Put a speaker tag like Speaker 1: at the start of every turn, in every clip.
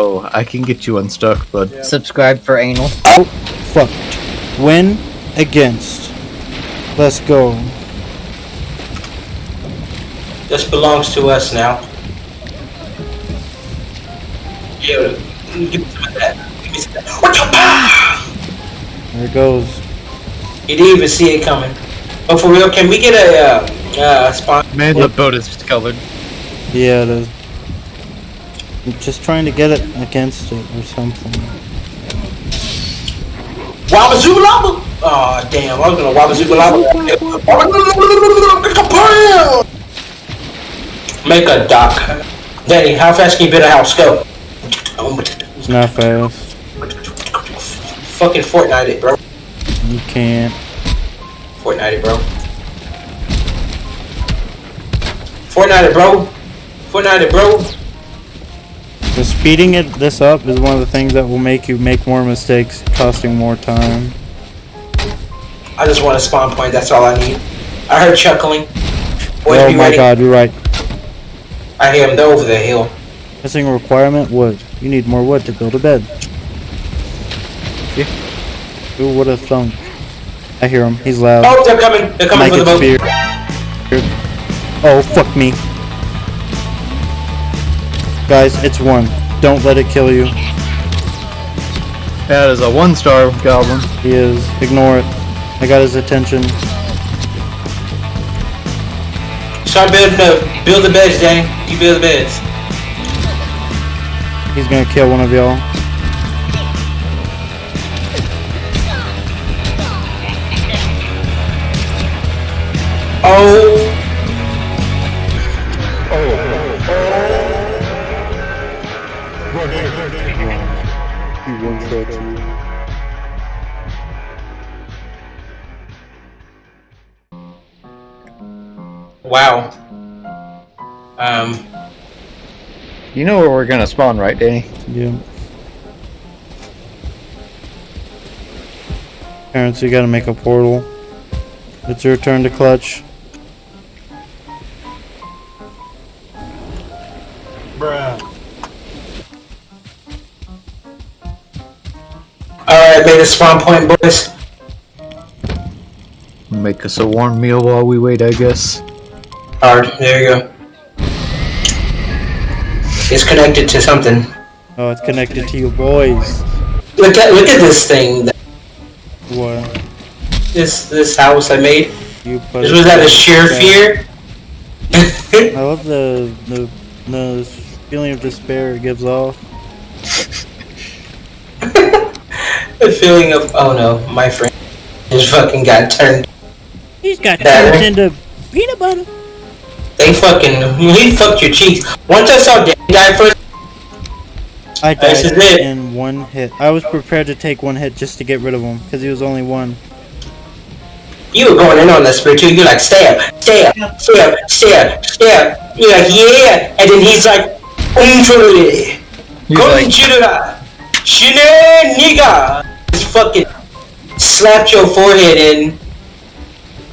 Speaker 1: Oh, I can get you unstuck, bud.
Speaker 2: Subscribe for anal.
Speaker 3: Oh, fuck. Win against. Let's go.
Speaker 4: This belongs to us now. Yeah, give me some of that. Give me some of that. What the pow!
Speaker 3: There it goes.
Speaker 4: You didn't even see it coming. But for real, can we get a uh, uh, spawn?
Speaker 1: Man, the boat is colored.
Speaker 3: Yeah, it is. I'm just trying to get it against it or something.
Speaker 4: Wabazoo Lava! Aw, damn, I was gonna Wabazoo Make a dock. Danny, how fast can you build a house? Go.
Speaker 3: It's not fast.
Speaker 4: Fucking Fortnite it, bro.
Speaker 3: You can't.
Speaker 4: Fortnite it, bro. Fortnite it, bro. Fortnite it, bro.
Speaker 3: The speeding it this up is one of the things that will make you make more mistakes, costing more time.
Speaker 4: I just want a spawn point, that's all I need. I heard chuckling. Boys,
Speaker 3: oh my
Speaker 4: ready.
Speaker 3: god, you're right.
Speaker 4: I hear him, they're over the hill.
Speaker 3: Missing requirement, wood. You need more wood to build a bed. Yeah. Who would have thunk? I hear him. He's loud.
Speaker 4: Oh, they're coming. They're coming
Speaker 3: Might
Speaker 4: for the boat.
Speaker 3: speared. Oh, fuck me. Guys, it's one. Don't let it kill you.
Speaker 1: That is a one star goblin.
Speaker 3: He is. Ignore it. I got his attention.
Speaker 4: Start building the build the beds, Danny. You build the beds.
Speaker 3: He's gonna kill one of y'all.
Speaker 4: Oh, wow. Um,
Speaker 1: You know where we're gonna spawn, right, Danny?
Speaker 3: Yeah. Parents, you gotta make a portal. It's your turn to clutch. Bruh.
Speaker 4: Alright, made a spawn point, boys.
Speaker 1: Make us a warm meal while we wait, I guess.
Speaker 4: Hard. There you go. It's connected to something.
Speaker 3: Oh, it's connected to you boys.
Speaker 4: Look at look at this thing.
Speaker 3: What?
Speaker 4: This this house I made.
Speaker 3: You put
Speaker 4: This was out of
Speaker 3: together.
Speaker 4: sheer fear.
Speaker 3: I love the, the the feeling of despair it gives off.
Speaker 4: the feeling of oh no, my friend just fucking got turned.
Speaker 3: He's got
Speaker 4: That-
Speaker 3: turned into peanut butter.
Speaker 4: They fucking he fucked your cheeks. Once I saw Danny die first,
Speaker 3: I
Speaker 4: This
Speaker 3: died
Speaker 4: is it.
Speaker 3: in one hit. I was prepared to take one hit just to get rid of him because he was only one.
Speaker 4: you were going in on that spirit too. You're like stab, stab, stab, stab, stab. You're like yeah, and then he's like, umfuri,
Speaker 1: He's like,
Speaker 4: shine nigga. Just fucking slapped your forehead in.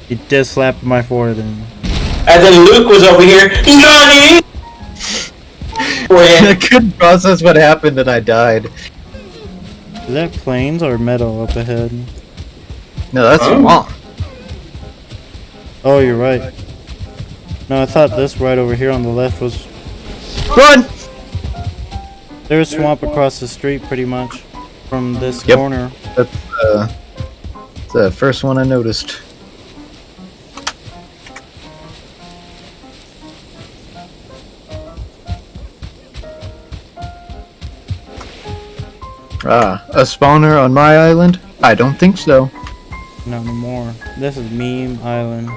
Speaker 3: He just slap my forehead in.
Speaker 4: And then Luke was over here, Nani?
Speaker 1: I couldn't process what happened and I died.
Speaker 3: Is that plains or metal up ahead?
Speaker 1: No, that's
Speaker 4: Oh.
Speaker 1: wrong.
Speaker 3: Oh, you're right. No, I thought this right over here on the left was.
Speaker 1: Run!
Speaker 3: There's swamp across the street pretty much from this
Speaker 1: Yep.
Speaker 3: corner.
Speaker 1: That's uh, the first one I noticed. Ah, a spawner on my island? I don't think so.
Speaker 3: Not anymore. This is Meme Island.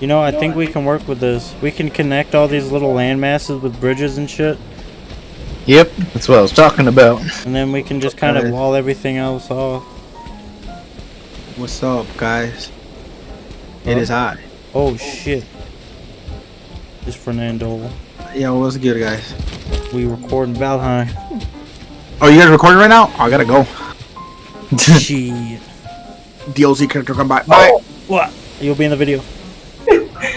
Speaker 3: You know, I think we can work with this. We can connect all these little land masses with bridges and shit,
Speaker 1: Yep, that's what I was talking about.
Speaker 3: and then we can just kind of wall everything else off.
Speaker 5: What's up, guys? It is hot.
Speaker 3: Oh shit. It's Fernando.
Speaker 5: Yeah, what's good, guys?
Speaker 3: We record in Valheim.
Speaker 5: Oh, you guys recording right now? Oh, I gotta go.
Speaker 3: Shit.
Speaker 5: DLC character come by. Bye.
Speaker 3: Oh, what? You'll be in the video.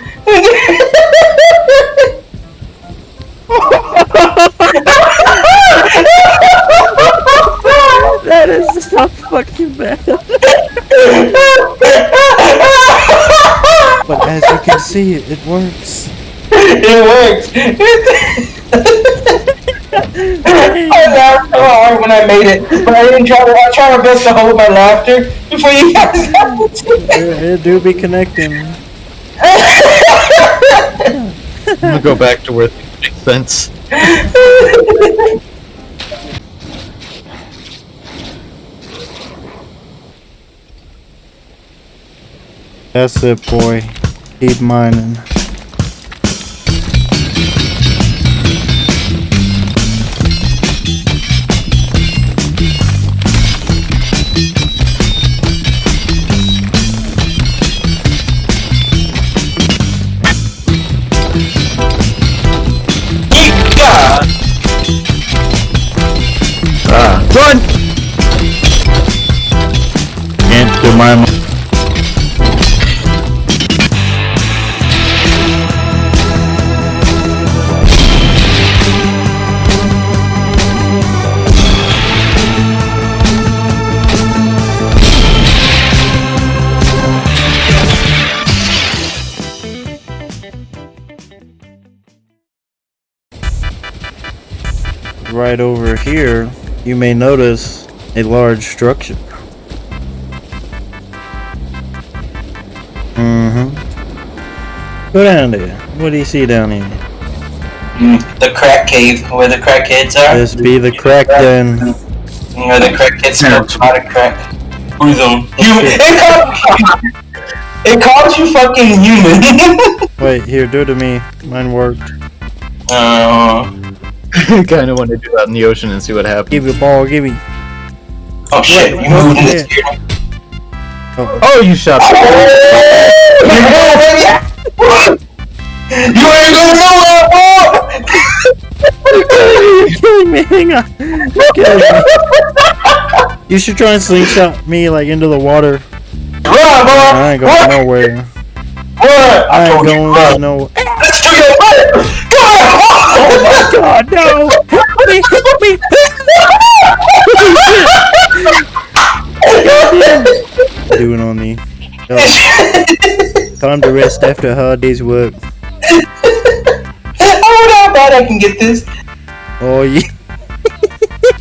Speaker 3: That is so fucking bad. But as you can see, it works.
Speaker 4: It works. I laughed so hard when I made it, but I didn't try to. I tried my best to hold my laughter before you guys got into it.
Speaker 3: It, it do be connecting.
Speaker 1: I'm gonna go back to where things make sense.
Speaker 3: That's it, boy. Keep mining.
Speaker 1: Run!
Speaker 3: Can't do my. Right over here, you may notice a large structure. Mm-hmm. Go down there. What do you see down here?
Speaker 4: The crack cave where the crack crackheads are.
Speaker 3: This be the crack den.
Speaker 4: Where the crackheads smoke a lot of crack. Who's on? You. It called, it called you fucking human.
Speaker 3: Wait, here, do it to me. Mine worked.
Speaker 4: uh,
Speaker 1: kind of want to do that in the ocean and see what happens.
Speaker 3: Give me the ball, give me.
Speaker 4: oh shit! You moved in this here.
Speaker 3: Oh,
Speaker 1: Oh, you shot!
Speaker 4: Oh, you ain't going nowhere, boy!
Speaker 3: you're killing me. Hang on. You're killing me. You should try and slingshot me like into the water.
Speaker 4: Run, boy!
Speaker 3: I ain't going
Speaker 4: Run!
Speaker 3: nowhere.
Speaker 4: Run! I
Speaker 3: I ain't
Speaker 4: told
Speaker 3: going nowhere.
Speaker 4: Let's do your butt! my!
Speaker 3: God, no! Help me! Help me! Doing on me. No, time to rest after a hard day's work.
Speaker 4: I wonder how bad I can get this.
Speaker 3: Oh yeah.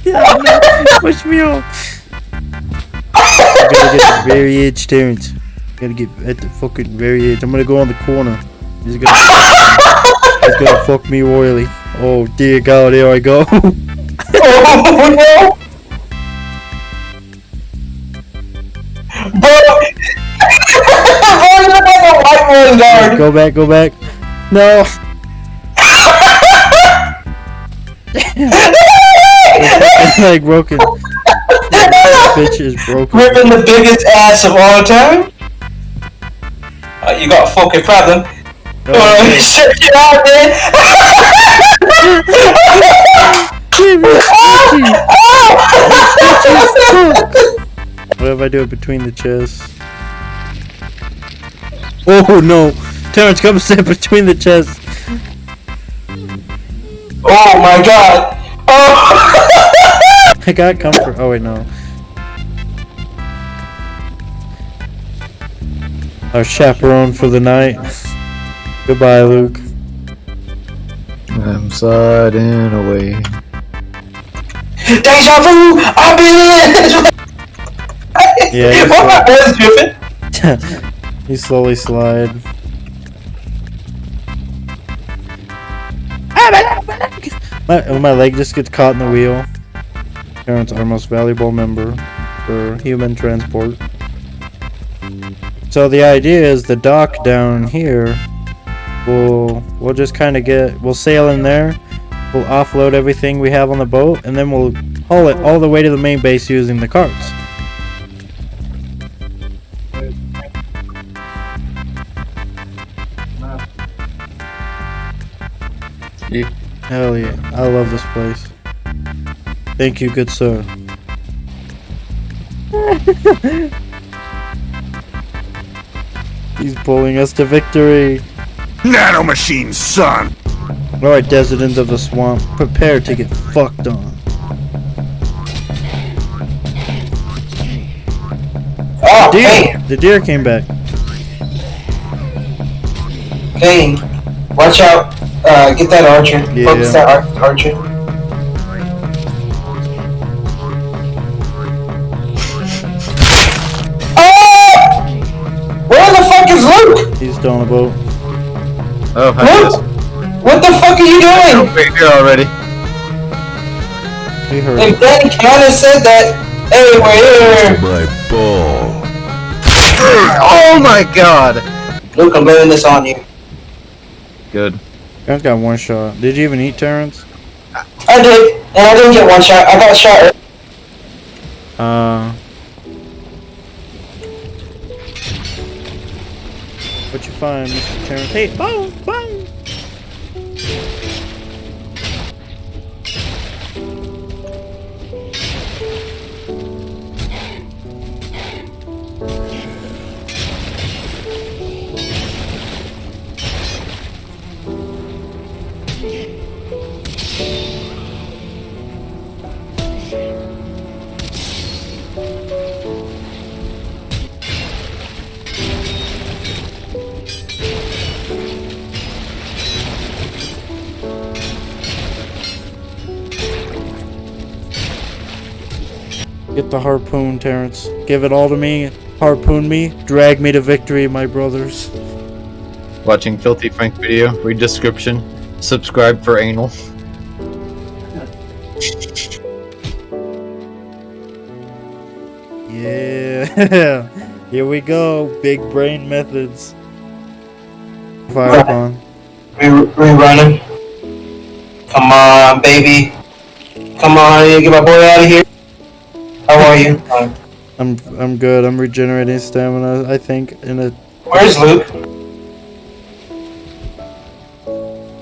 Speaker 3: Yeah, no, Push me off. I gotta get the very edge, Terrence. Gotta get at the fucking very edge. I'm gonna go on the corner. Gonna, he's gonna fuck me royally. Oh dear God, there I go.
Speaker 4: Oh no! Bro! Bro, you're a white man guard!
Speaker 3: go back, go back. No. like broken. Bitch is broken.
Speaker 4: Ripping the biggest ass of all time? Uh, you got a fucking problem.
Speaker 3: Oh,
Speaker 4: shit, get out there!
Speaker 3: What if I do it between the chests? Oh no! Terrence, come sit between the chests.
Speaker 4: oh my god! Oh!
Speaker 3: I got comfort. Oh wait, no. Our chaperone for the night. Goodbye, Luke.
Speaker 1: I'm sliding away.
Speaker 4: Deja vu! I've been in!
Speaker 3: Yeah, you
Speaker 4: What my boys dripping?
Speaker 3: you slowly slide. Ah, my, oh, my leg just gets caught in the wheel. Terrence, our most valuable member for human transport. So the idea is the dock down here. We'll we'll just kind of get we'll sail in there. We'll offload everything we have on the boat, and then we'll haul it all the way to the main base using the carts. Hell yeah. I love this place. Thank you, good sir. He's pulling us to victory.
Speaker 5: Nano machine, son.
Speaker 3: Alright, residents of the swamp, prepare to get fucked on.
Speaker 4: Oh,
Speaker 3: Deer!
Speaker 4: hey,
Speaker 3: The deer came back.
Speaker 4: hey, watch out. Uh, get that archer.
Speaker 3: Yeah.
Speaker 4: Focus that ar- archer. Oh! Where the fuck is Luke?
Speaker 3: He's still on a boat.
Speaker 1: Oh, hi.
Speaker 4: Luke! What the fuck are you doing?
Speaker 1: We're here already.
Speaker 3: He heard.
Speaker 4: And Ben kinda said that. Hey, we're here.
Speaker 2: My ball.
Speaker 1: Oh my god!
Speaker 4: Luke, I'm blaming this on you.
Speaker 1: Good.
Speaker 3: Guys got one shot. Did you even eat Terrence?
Speaker 4: I did, and I didn't get one shot. I got shot.
Speaker 3: Uh. What you find, Mr. Terrence? Hey, boom, boom. Get the harpoon, Terrence. Give it all to me. Harpoon me. Drag me to victory, my brothers.
Speaker 1: Watching Filthy Frank video, read description, subscribe for anal.
Speaker 3: Yeah. Here we go. Big brain methods. Fire upon.
Speaker 4: We we running. Come on, baby. Come on, get my boy out of here. How are you?
Speaker 3: I'm I'm good. I'm regenerating stamina. I think in a
Speaker 4: where's Luke?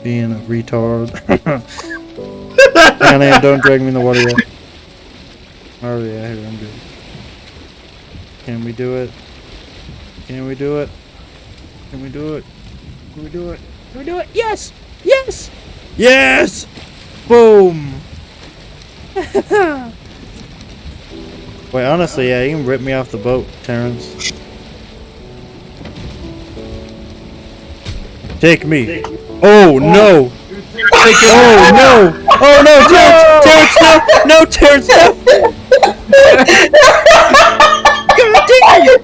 Speaker 3: being a retard. Anna, don't drag me in the water yet. Oh yeah, here I'm good. Can we do it? Can we do it? Can we do it? Can we do it? Can we do it? Yes! Yes! Yes! Boom! Wait, honestly, yeah, you can rip me off the boat, Terrence. Take me. Oh no! Oh no! Oh no, Terrence! Terrence, no! No, Terrence, no! God damn it!
Speaker 4: I did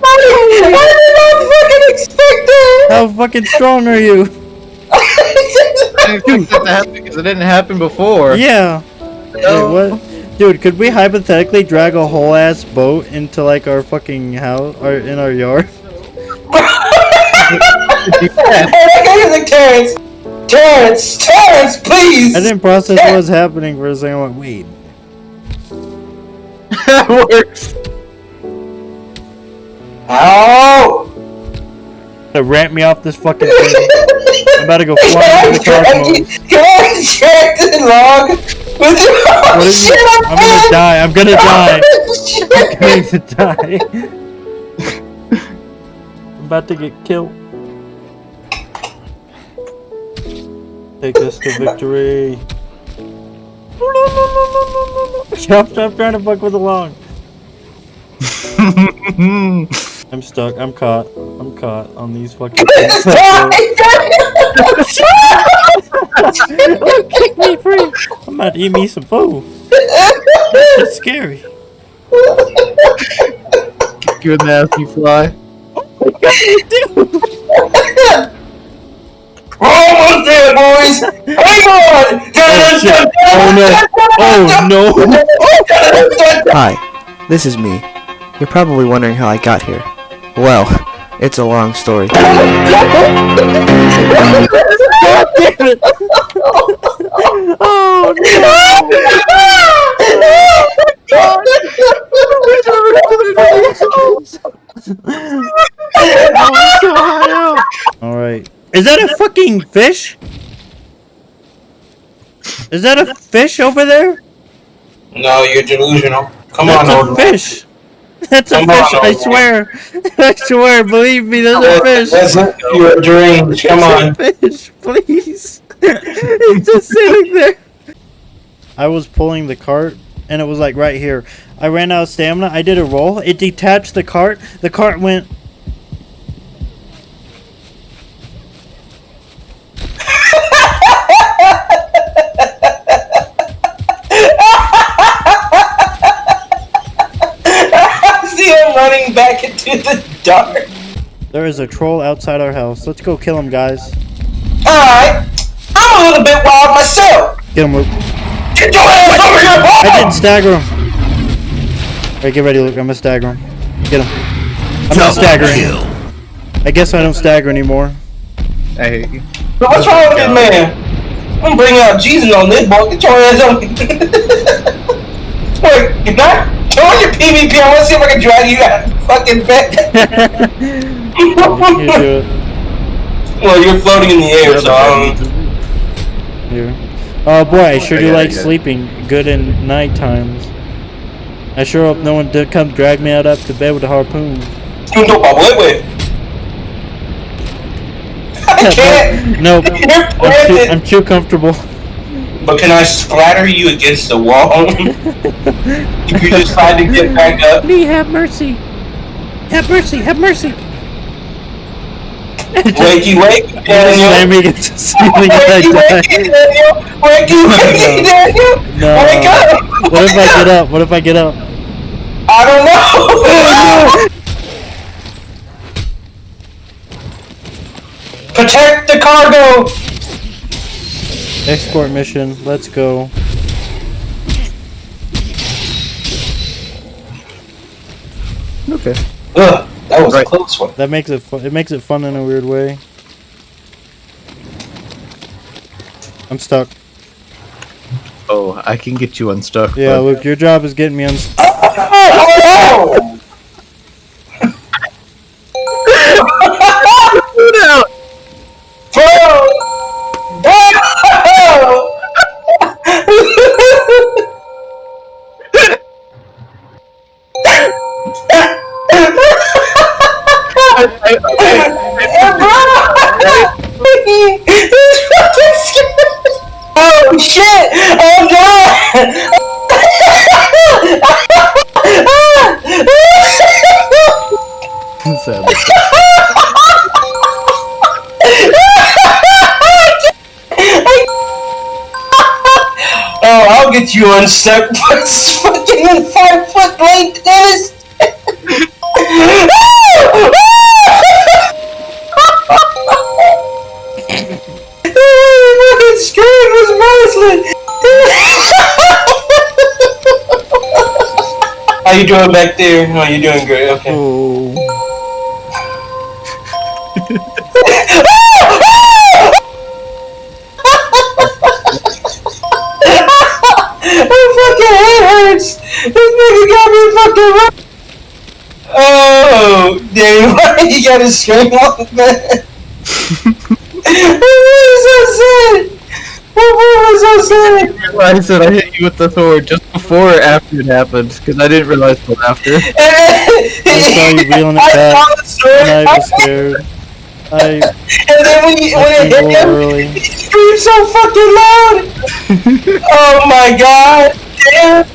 Speaker 4: not fucking expect that.
Speaker 3: How fucking strong are you?
Speaker 1: I didn't expect that to happen because it didn't happen before.
Speaker 3: Yeah. Wait, what? Dude, could we hypothetically drag a whole ass boat into like our fucking house or in our yard?
Speaker 4: Hey, that guy is like Terrence. Terrence, Terrence, please.
Speaker 3: I didn't process what was happening for a second. I went, like, wait.
Speaker 1: that works.
Speaker 4: Ow!
Speaker 3: To ramp me off this fucking thing. I'm about to go fly into the cosmos.
Speaker 4: Can I check the log? With your oh,
Speaker 3: What is
Speaker 4: shit,
Speaker 3: it? I'm gonna die. I'm gonna die. I'm going to die. I'm about to get killed. Take us to victory. Stop, stop trying to fuck with the log. I'm stuck. I'm caught. I'm caught on these fucking things. Kick me free. I'm about to eat me some food. It's scary.
Speaker 1: Kick you in the ass, you fly.
Speaker 4: We're almost there, boys. Hang on.
Speaker 3: Oh, shit. Oh, no. Oh no.
Speaker 6: Hi, this is me. You're probably wondering how I got here. Well, it's a long story.
Speaker 3: God damn it. Oh no. Alright. Is that a fucking fish? Is that a fish over there?
Speaker 4: No, you're delusional. Come on,
Speaker 3: That's a
Speaker 4: old
Speaker 3: fish. That's a
Speaker 4: Come on,
Speaker 3: fish, I swear. I swear, believe me, that's a fish.
Speaker 4: That's not, you're deranged. Come on.
Speaker 3: A fish, please. He's just sitting there. I was pulling the cart and it was like right here. I ran out of stamina. I did a roll. It detached the cart. The cart went.
Speaker 4: into the dark.
Speaker 3: There is a troll outside our house. Let's go kill him, guys.
Speaker 4: Alright. I'm a little bit wild myself.
Speaker 3: Get him, Luke.
Speaker 4: Get your ass over here, boy!
Speaker 3: I didn't stagger him. Alright, get ready, Luke. I'm gonna stagger him. Get him. I'm not staggering. I guess I don't stagger anymore.
Speaker 1: I hate you.
Speaker 4: But what's wrong with this man? I'm bringing out Jesus on this boy. Get your ass on. Wait, you're not throwing your PvP. I want to see if I can drag you out fucking back.
Speaker 3: You do it.
Speaker 4: well, you're floating in the air, so I don't.
Speaker 3: Here. Oh boy, I sure do like
Speaker 1: I got it.
Speaker 3: sleeping good in night times. I sure hope no one did come drag me out up to bed with a harpoon.
Speaker 4: You know, my boy, wait. I can't.
Speaker 3: Nope.
Speaker 4: You're
Speaker 3: I'm too. I'm too comfortable.
Speaker 4: But can I splatter you against the wall? if you just decide to get back up.
Speaker 3: Lee, have mercy. Have mercy. Have mercy.
Speaker 4: Wakey, wake,
Speaker 3: Slam
Speaker 4: Daniel.
Speaker 3: me against the ceiling and I
Speaker 4: Wakey,
Speaker 3: die.
Speaker 4: wakey, Daniel. Wakey, wakey, Daniel.
Speaker 3: No.
Speaker 4: Wake up.
Speaker 3: What if I get up? What if I get up?
Speaker 4: I don't know. Protect the cargo.
Speaker 3: Escort mission. Let's go.
Speaker 1: Okay.
Speaker 4: Ugh, that was a close one.
Speaker 3: That makes it fun. It makes it fun in a weird way. I'm stuck.
Speaker 1: Oh, I can get you unstuck.
Speaker 3: Yeah,
Speaker 1: bud.
Speaker 3: Luke, your job is getting me unstuck.
Speaker 4: Ah! Oh, done!
Speaker 1: Sadly.
Speaker 4: Oh, I'll get you unstuck, but it's fucking five foot length, you doing back there? Oh, you're doing great, okay.
Speaker 3: Oh.
Speaker 4: My fucking head hurts! This nigga got me fucking Oh, damn, why you gotta scream like that? What was so sad? What was so sad?
Speaker 1: I realized that I hit you with the sword just before or after it happened, because I didn't realize till after.
Speaker 4: Then,
Speaker 3: saw you reeling it
Speaker 4: I
Speaker 3: back, And I was scared. I
Speaker 4: and then when you when it hit him,
Speaker 3: early.
Speaker 4: he screamed so fucking loud. oh my god! Damn!